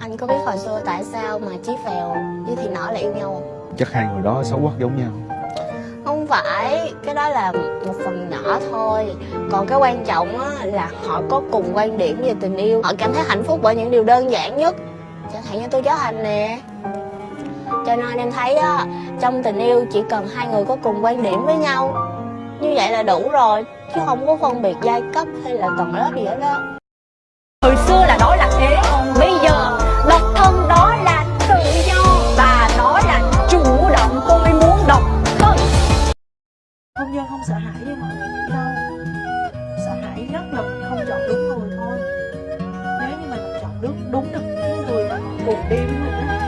Anh có biết hồi xưa tại sao mà Chí Phèo với Thị Nở lại yêu nhau không? Chắc hai người đó xấu quắc giống nhau. Không phải, cái đó là một phần nhỏ thôi. Còn cái quan trọng á, là họ có cùng quan điểm về tình yêu. Họ cảm thấy hạnh phúc bởi những điều đơn giản nhất. Chẳng hạn như tôi cháu Hành nè. Cho nên em thấy á, trong tình yêu chỉ cần hai người có cùng quan điểm với nhau. Như vậy là đủ rồi Chứ không có phân biệt giai cấp hay là tầng lớp gì hết đó Hồi xưa là đó là thế như đúng được những người mà họ cùng đi với mình á.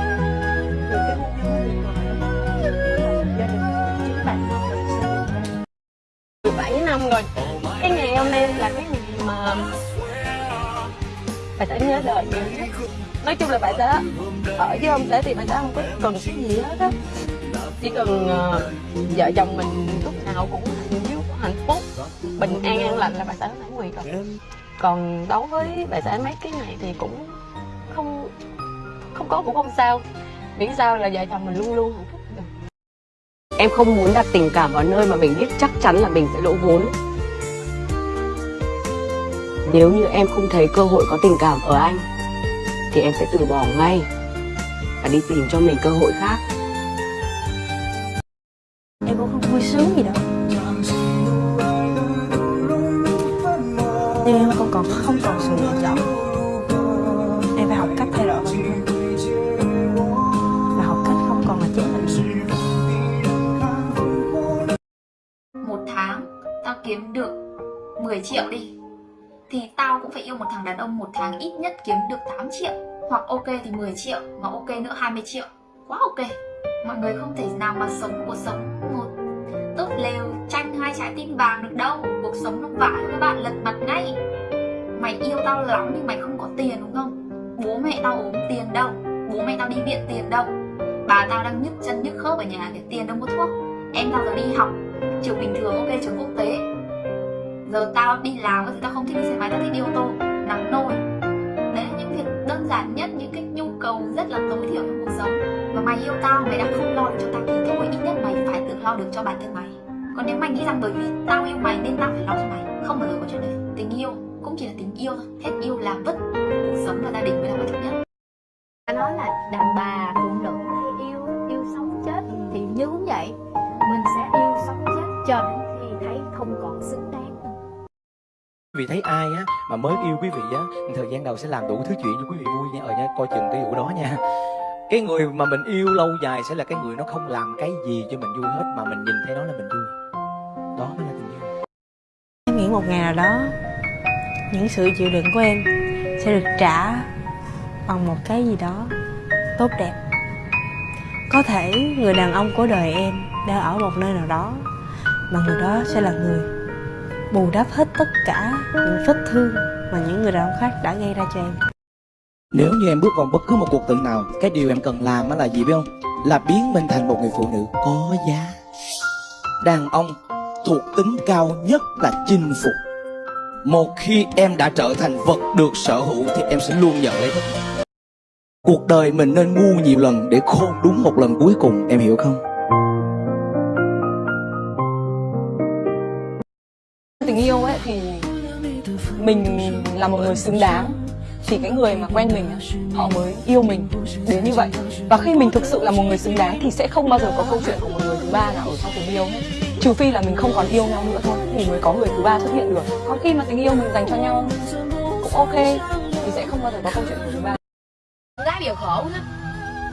Thì cái hôn nhân nó tuyệt vời lắm gia đình chính bạn thân mình sẽ được hạnh 17 năm rồi Cái ngày hôm nay là cái ngày mà Bà sẽ nhớ đời nhiều nhất. Nói chung là bà sẽ ở với ông sẽ thì bà sẽ không có cần cái gì hết á. Chỉ cần ờ, vợ chồng mình lúc nào cũng hạnh phúc, hạnh phúc Bình an an lành là bà sẽ mãn nguyện rồi. Còn đối với bà xã mấy cái này thì cũng không không có cũng không sao Miễn sao là vợ chồng mình luôn luôn hạnh phúc được Em không muốn đặt tình cảm vào nơi mà mình biết chắc chắn là mình sẽ lỗ vốn. Nếu như em không thấy cơ hội có tình cảm ở anh, thì em sẽ từ bỏ ngay và đi tìm cho mình cơ hội khác. em cũng không vui sướng gì đâu em không còn không còn sự lựa chọn. Em phải học cách thay đổi. Và học cách không còn là chính mình. Một tháng, tao kiếm được 10 triệu đi. Thì tao cũng phải yêu một thằng đàn ông một tháng ít nhất kiếm được 8 triệu. Hoặc ok thì 10 triệu, mà ok nữa 20 triệu. Quá ok. Mọi người không thể nào mà sống cuộc sống một tốt lều tranh hai trái tim vàng được đâu. Cuộc sống nó vãi các bạn lật mặt ngay mày yêu tao lắm nhưng mày không có tiền, đúng không? Bố mẹ tao ốm tiền đâu. Bố mẹ tao đi viện tiền đâu. Bà tao đang nhức chân nhức khớp ở nhà để tiền đâu có thuốc. Em tao giờ đi học. Trường bình thường ok, trường quốc tế. Giờ tao đi làm thì tao không thích đi xe máy tao thích đi ô tô. Nắng nôi. Đấy là những việc đơn giản nhất, những cái nhu cầu rất là tối thiểu trong cuộc sống. Và mày yêu tao, mày đã không lo được cho tao thì thôi. Ít nhất mày phải tự lo được cho bản thân mày. Còn nếu mày nghĩ rằng bởi vì tao yêu mày nên tao phải lo cho mày, không bao giờ có chuyện đấy. Tình yêu cũng chỉ là tình yêu thôi. Hết yêu làm vứt cuộc sống và gia đình mới là quan trọng nhất. Ta nói là đàn bà phụ nữ hay yêu yêu sống chết. Thì như cũng vậy mình sẽ yêu sống chết cho đến khi thấy không còn xứng đáng. Quý vị thấy ai á mà mới yêu quý vị á thời gian đầu sẽ làm đủ thứ chuyện cho quý vị vui nha. Ờ nha coi chừng cái vụ đó nha. Cái người mà mình yêu lâu dài sẽ là cái người nó không làm cái gì cho mình vui hết mà mình nhìn thấy nó là mình vui. Đó mới là tình yêu. Em nghĩ một ngày nào đó những sự chịu đựng của em sẽ được trả bằng một cái gì đó tốt đẹp. Có thể người đàn ông của đời em đang ở một nơi nào đó, mà người đó sẽ là người bù đắp hết tất cả những vết thương mà những người đàn ông khác đã gây ra cho em. Nếu như em bước vào bất cứ một cuộc tình nào, cái điều em cần làm là gì biết không? Là biến mình thành một người phụ nữ có giá. Đàn ông thuộc tính cao nhất là chinh phục một khi em đã trở thành vật được sở hữu thì em sẽ luôn nhận lấy hết. cuộc đời mình nên ngu nhiều lần để khôn đúng một lần cuối cùng, em hiểu không? Tình yêu ấy thì mình là một người xứng đáng. Thì cái người mà quen mình, họ mới yêu mình đến như vậy. Và khi mình thực sự là một người xứng đáng thì sẽ không bao giờ có câu chuyện của một người thứ ba nào ở trong tình yêu hết trừ phi là mình không còn yêu nhau nữa thôi thì mới có người thứ ba xuất hiện được. Còn khi mà tình yêu mình dành cho nhau cũng ok thì sẽ không bao giờ có câu chuyện của thứ ba. Gái bây giờ khổ hết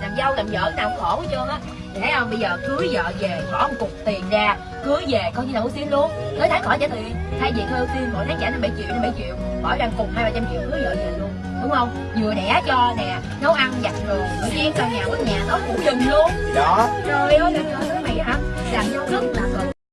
làm dâu làm vợ nào khổ hết trơn á. Thấy không? Bây giờ cưới vợ về bỏ một cục tiền ra cưới về coi như là ưu tiên luôn. Tới tháng khỏi trả tiền. Thay vì ưu tiên mỗi tháng trả năm bảy triệu năm bảy triệu. Bỏ ra cục hai ba trăm triệu cưới vợ về luôn. Đúng không? Vừa đẻ cho nè nấu ăn giặt đồ rửa chén cho nhà quét nhà đó cũng dùm luôn. Đó. Trời ơi trời ơi mày hả? Làm dâu rất là